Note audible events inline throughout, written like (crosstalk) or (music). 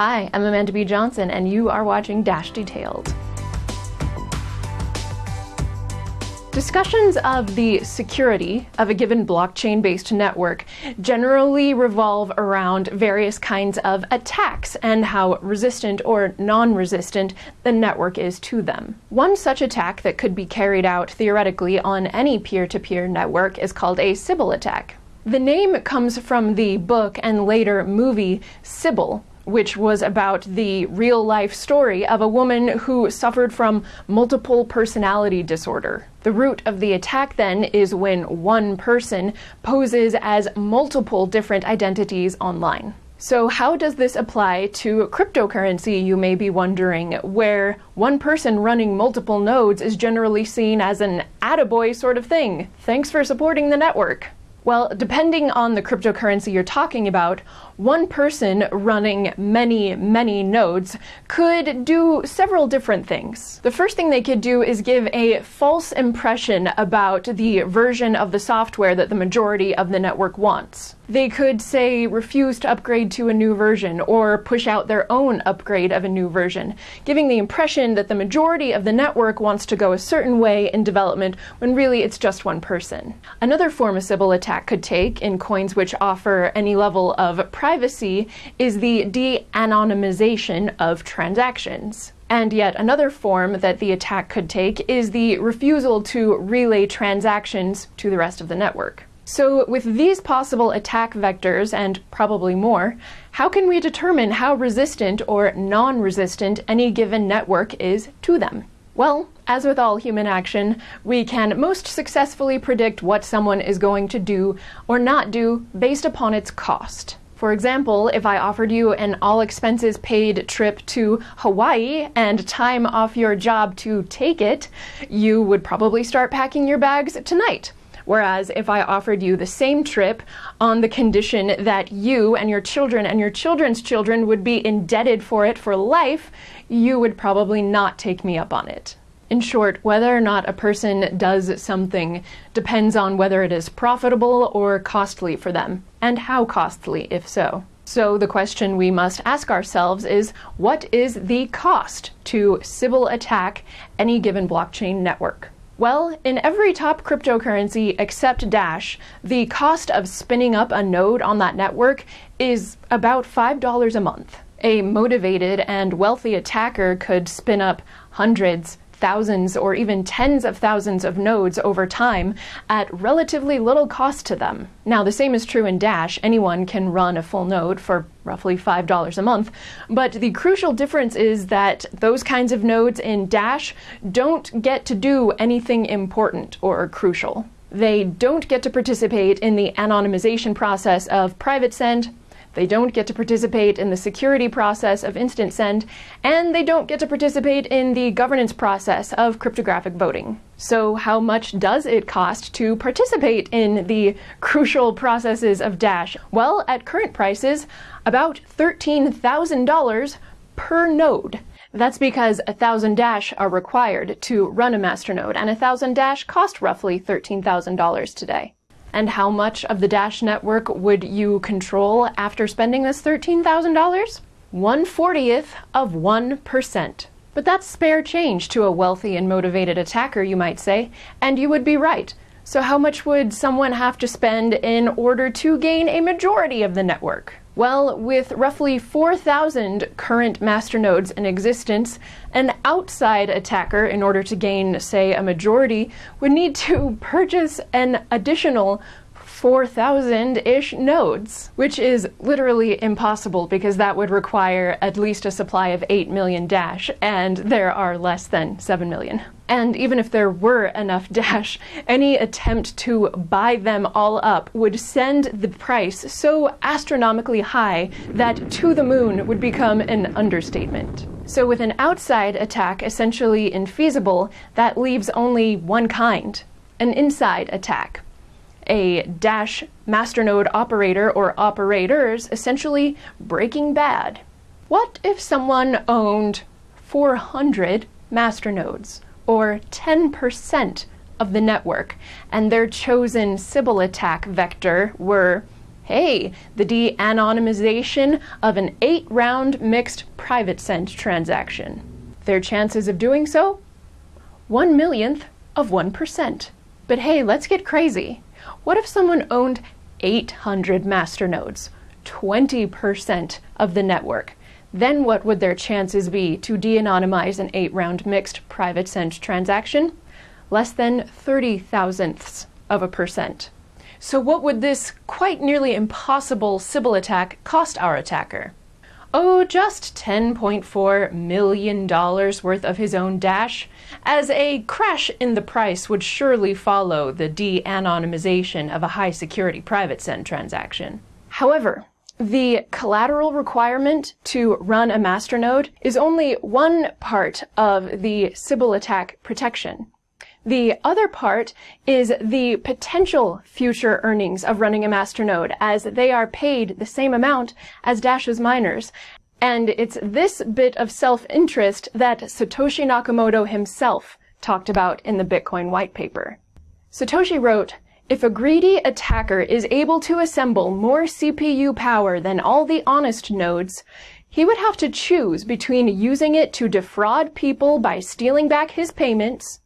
Hi, I'm Amanda B. Johnson, and you are watching Dash Detailed. Discussions of the security of a given blockchain based network generally revolve around various kinds of attacks and how resistant or non resistant the network is to them. One such attack that could be carried out theoretically on any peer to peer network is called a Sybil attack. The name comes from the book and later movie Sybil, which was about the real life story of a woman who suffered from multiple personality disorder. The root of the attack then is when one person poses as multiple different identities online. So, how does this apply to cryptocurrency, you may be wondering, where one person running multiple nodes is generally seen as an attaboy sort of thing? Thanks for supporting the network. Well, depending on the cryptocurrency you're talking about, one person running many, many nodes could do several different things. The first thing they could do is give a false impression about the version of the software that the majority of the network wants. They could say refuse to upgrade to a new version or push out their own upgrade of a new version, giving the impression that the majority of the network wants to go a certain way in development when really it's just one person. Another form a Sybil attack could take in coins which offer any level of privacy is the de anonymization of transactions. And yet another form that the attack could take is the refusal to relay transactions to the rest of the network. So, with these possible attack vectors, and probably more, how can we determine how resistant or non resistant any given network is to them? Well, as with all human action, we can most successfully predict what someone is going to do or not do based upon its cost. For example, if I offered you an all expenses paid trip to Hawaii and time off your job to take it, you would probably start packing your bags tonight. Whereas if I offered you the same trip on the condition that you and your children and your children's children would be indebted for it for life, you would probably not take me up on it. In short, whether or not a person does something depends on whether it is profitable or costly for them, and how costly, if so. So, the question we must ask ourselves is what is the cost to Sybil attack any given blockchain network? Well, in every top cryptocurrency except Dash, the cost of spinning up a node on that network is about $5 a month. A motivated and wealthy attacker could spin up hundreds, thousands or even tens of thousands of nodes over time at relatively little cost to them. Now, the same is true in Dash. Anyone can run a full node for roughly $5 a month. But the crucial difference is that those kinds of nodes in Dash don't get to do anything important or crucial. They don't get to participate in the anonymization process of private send they don't get to participate in the security process of instant send, and they don't get to participate in the governance process of cryptographic voting. So, how much does it cost to participate in the crucial processes of Dash? Well, at current prices, about $13,000 per node. That's because a thousand Dash are required to run a masternode, and a thousand Dash cost roughly $13,000 today. And how much of the Dash network would you control after spending this $13,000? 1 40th of 1%. But that's spare change to a wealthy and motivated attacker, you might say, and you would be right. So, how much would someone have to spend in order to gain a majority of the network? Well, with roughly 4,000 current masternodes in existence, an outside attacker, in order to gain, say, a majority, would need to (laughs) purchase an additional 4,000 ish nodes, which is literally impossible because that would require at least a supply of 8 million Dash, and there are less than 7 million. And even if there were enough (laughs) Dash, any attempt to buy them all up would send the price so astronomically high that to the moon would become an understatement. So, with an outside attack essentially infeasible, that leaves only one kind an inside attack a Dash masternode operator or operators essentially breaking bad. What if someone owned 400 masternodes, or 10% of the network, and their chosen Sybil attack vector were Hey, the de anonymization of an eight round mixed private send transaction. Their chances of doing so? One millionth of 1%. But hey, let's get crazy. What if someone owned 800 masternodes, 20% of the network? Then what would their chances be to de anonymize an eight round mixed private send transaction? Less than 30 thousandths of a percent. So, what would this quite nearly impossible Sybil attack cost our attacker? Oh, just $10.4 million worth of his own Dash, as a crash in the price would surely follow the de anonymization of a high security private send transaction. However, the collateral requirement to run a masternode is only one part of the Sybil attack protection. The other part is the potential future earnings of running a masternode as they are paid the same amount as Dash's miners. And it's this bit of self-interest that Satoshi Nakamoto himself talked about in the Bitcoin white paper. Satoshi wrote, if a greedy attacker is able to assemble more CPU power than all the honest nodes, he would have to choose between using it to defraud people by stealing back his payments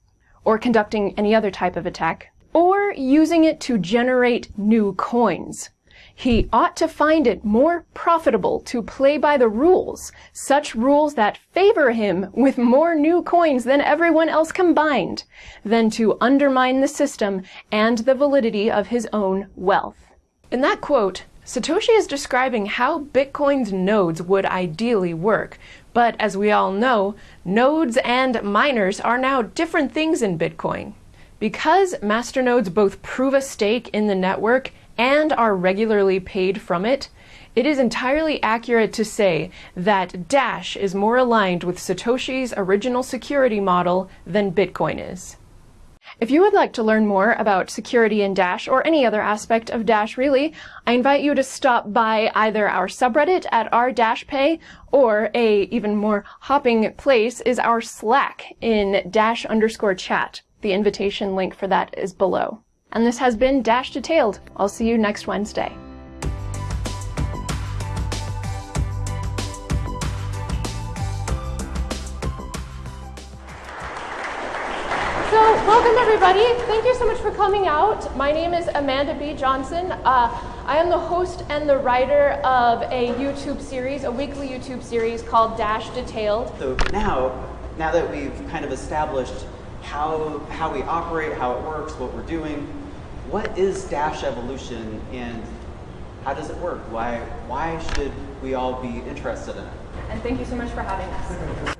or conducting any other type of attack, or using it to generate new coins. He ought to find it more profitable to play by the rules, such rules that favor him with more new coins than everyone else combined, than to undermine the system and the validity of his own wealth. In that quote, Satoshi is describing how Bitcoin's nodes would ideally work, but as we all know, nodes and miners are now different things in Bitcoin. Because masternodes both prove a stake in the network and are regularly paid from it, it is entirely accurate to say that Dash is more aligned with Satoshi's original security model than Bitcoin is. If you would like to learn more about security in Dash or any other aspect of Dash really, I invite you to stop by either our subreddit at r-pay or a even more hopping place is our Slack in dash underscore chat. The invitation link for that is below. And this has been Dash Detailed. I'll see you next Wednesday. Welcome everybody. Thank you so much for coming out. My name is Amanda B. Johnson. Uh, I am the host and the writer of a YouTube series, a weekly YouTube series called Dash Detailed. So now, now that we've kind of established how, how we operate, how it works, what we're doing, what is Dash Evolution and how does it work? Why, why should we all be interested in it? And thank you so much for having us.